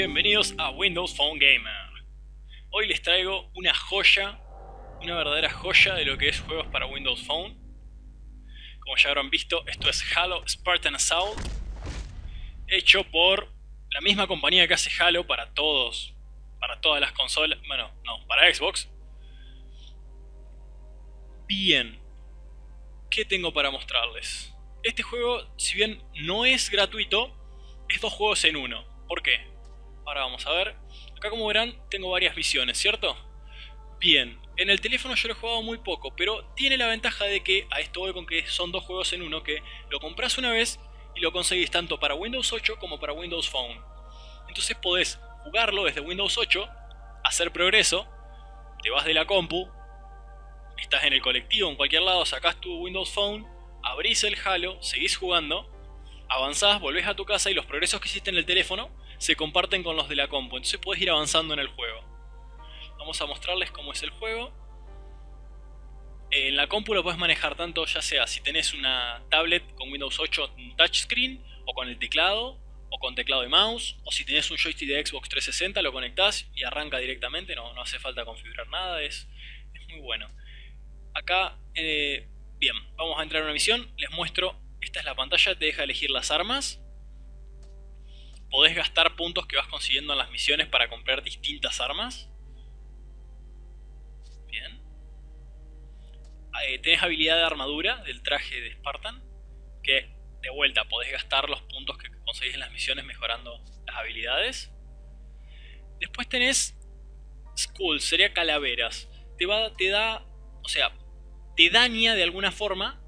bienvenidos a Windows Phone Gamer. Hoy les traigo una joya, una verdadera joya de lo que es juegos para Windows Phone. Como ya habrán visto, esto es Halo Spartan Assault, hecho por la misma compañía que hace Halo para todos, para todas las consolas, bueno, no, para Xbox. Bien, ¿qué tengo para mostrarles? Este juego, si bien no es gratuito, es dos juegos en uno. ¿Por qué? Ahora vamos a ver. Acá como verán tengo varias visiones, ¿cierto? Bien, en el teléfono yo lo he jugado muy poco, pero tiene la ventaja de que, a esto voy con que son dos juegos en uno, que lo compras una vez y lo conseguís tanto para Windows 8 como para Windows Phone. Entonces podés jugarlo desde Windows 8, hacer progreso, te vas de la compu, estás en el colectivo, en cualquier lado, sacás tu Windows Phone, abrís el Halo, seguís jugando avanzás, volvés a tu casa y los progresos que hiciste en el teléfono se comparten con los de la compu, entonces puedes ir avanzando en el juego. Vamos a mostrarles cómo es el juego. En la compu lo puedes manejar tanto ya sea si tenés una tablet con Windows 8 touchscreen o con el teclado o con teclado de mouse o si tenés un joystick de Xbox 360 lo conectás y arranca directamente, no, no hace falta configurar nada, es, es muy bueno. Acá, eh, bien, vamos a entrar a una misión, les muestro esta es la pantalla, te deja elegir las armas. Podés gastar puntos que vas consiguiendo en las misiones para comprar distintas armas. Bien. Eh, tenés habilidad de armadura del traje de Spartan. Que de vuelta podés gastar los puntos que conseguís en las misiones mejorando las habilidades. Después tenés Skull, sería calaveras. Te, va, te da, o sea, te daña de alguna forma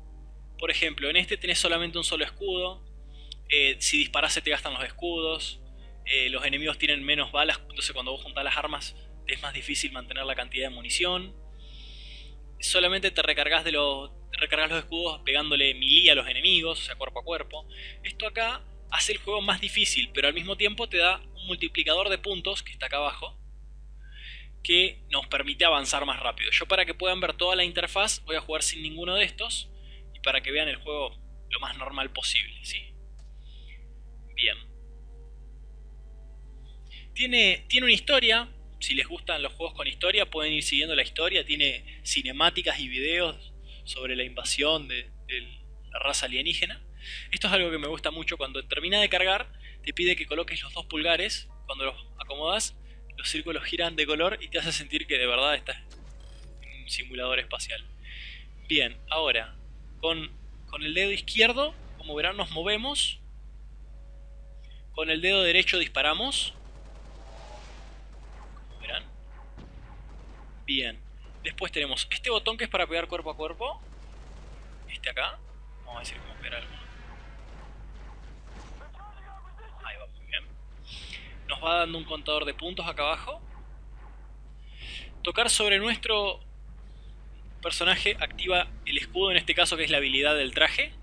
por ejemplo, en este tenés solamente un solo escudo. Eh, si disparas se te gastan los escudos. Eh, los enemigos tienen menos balas, entonces cuando vos juntás las armas es más difícil mantener la cantidad de munición. Solamente te recargas, de los, recargas los escudos pegándole melee a los enemigos, o sea, cuerpo a cuerpo. Esto acá hace el juego más difícil, pero al mismo tiempo te da un multiplicador de puntos, que está acá abajo, que nos permite avanzar más rápido. Yo para que puedan ver toda la interfaz voy a jugar sin ninguno de estos para que vean el juego lo más normal posible, ¿sí? Tiene, tiene una historia, si les gustan los juegos con historia pueden ir siguiendo la historia, tiene cinemáticas y videos sobre la invasión de, la raza alienígena. Esto es algo que me gusta mucho, cuando termina de cargar te pide que coloques los dos pulgares, cuando los acomodas los círculos giran de color y te hace sentir que de verdad estás en un simulador espacial. Bien, ahora, con, el dedo izquierdo, como verán, nos movemos. Con el dedo derecho disparamos. Como verán. Bien. Después tenemos este botón que es para pegar cuerpo a cuerpo. Este acá. Vamos a decir cómo pegar. Ahí va, muy bien. Nos va dando un contador de puntos acá abajo. Tocar sobre nuestro personaje activa el escudo, en este caso que es la habilidad del traje.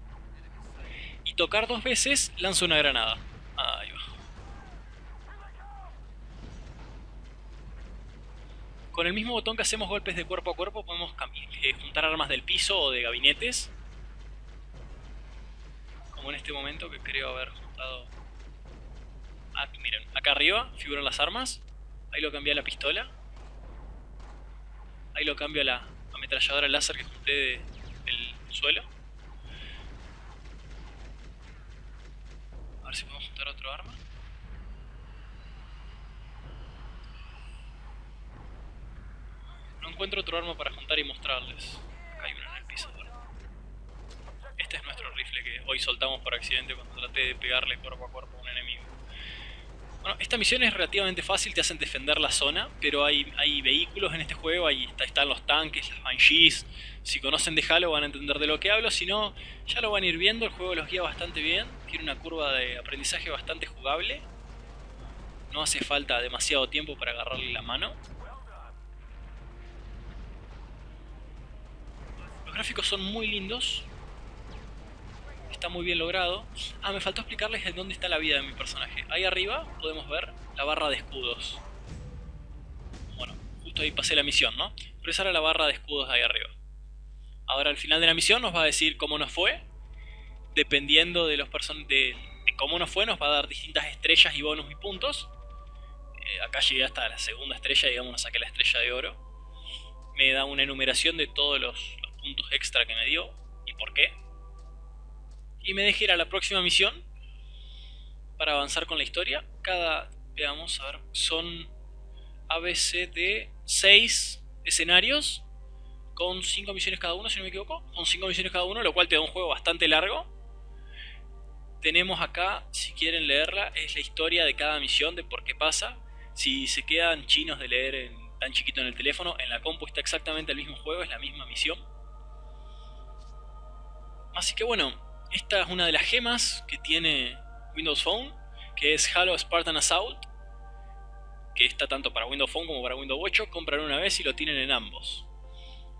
Y tocar dos veces lanza una granada. Ahí va. Con el mismo botón que hacemos golpes de cuerpo a cuerpo podemos eh, juntar armas del piso o de gabinetes. Como en este momento que creo haber juntado... Ah, miren, acá arriba figuran las armas. Ahí lo cambié a la pistola. Ahí lo cambio a la ametralladora láser que junté del suelo. A ver si podemos juntar otro arma. Encuentro otro arma para juntar y mostrarles. Acá hay uno en el piso. Este es nuestro rifle que hoy soltamos por accidente cuando traté de pegarle cuerpo a cuerpo a un enemigo. Bueno, esta misión es relativamente fácil, te hacen defender la zona, pero hay, hay vehículos en este juego, ahí están los tanques, las Banshees. Si conocen de Halo van a entender de lo que hablo, si no, ya lo van a ir viendo, el juego los guía bastante bien, tiene una curva de aprendizaje bastante jugable. No hace falta demasiado tiempo para agarrarle la mano. Gráficos son muy lindos, está muy bien logrado. Ah, me faltó explicarles dónde está la vida de mi personaje. Ahí arriba podemos ver la barra de escudos. Bueno, justo ahí pasé la misión, ¿no? Pero esa era la barra de escudos ahí arriba. Ahora al final de la misión nos va a decir cómo nos fue, dependiendo de los de, de como no fue, nos va a dar distintas estrellas y bonus y puntos. Eh, acá llegué hasta la segunda estrella, digamos, nos saqué la estrella de oro. Me da una enumeración de todos los, puntos extra que me dio y por qué. Y me dejé ir a la próxima misión para avanzar con la historia. Cada, veamos, a ver, son ABC de 6 escenarios con 5 misiones cada uno, si no me equivoco. Con 5 misiones cada uno, lo cual te da un juego bastante largo. Tenemos acá, si quieren leerla, es la historia de cada misión, de por qué pasa. Si se quedan chinos de leer tan chiquito en el teléfono, en la compu está exactamente el mismo juego, es la misma misión. Así que bueno, esta es una de las gemas que tiene Windows Phone, que es Halo Spartan Assault, que está tanto para Windows Phone como para Windows 8. Compran una vez y lo tienen en ambos.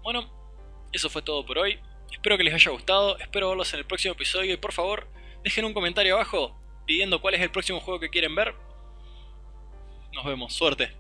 Bueno, eso fue todo por hoy. Espero que les haya gustado, espero verlos en el próximo episodio y por favor dejen un comentario abajo pidiendo cuál es el próximo juego que quieren ver. Nos vemos, suerte.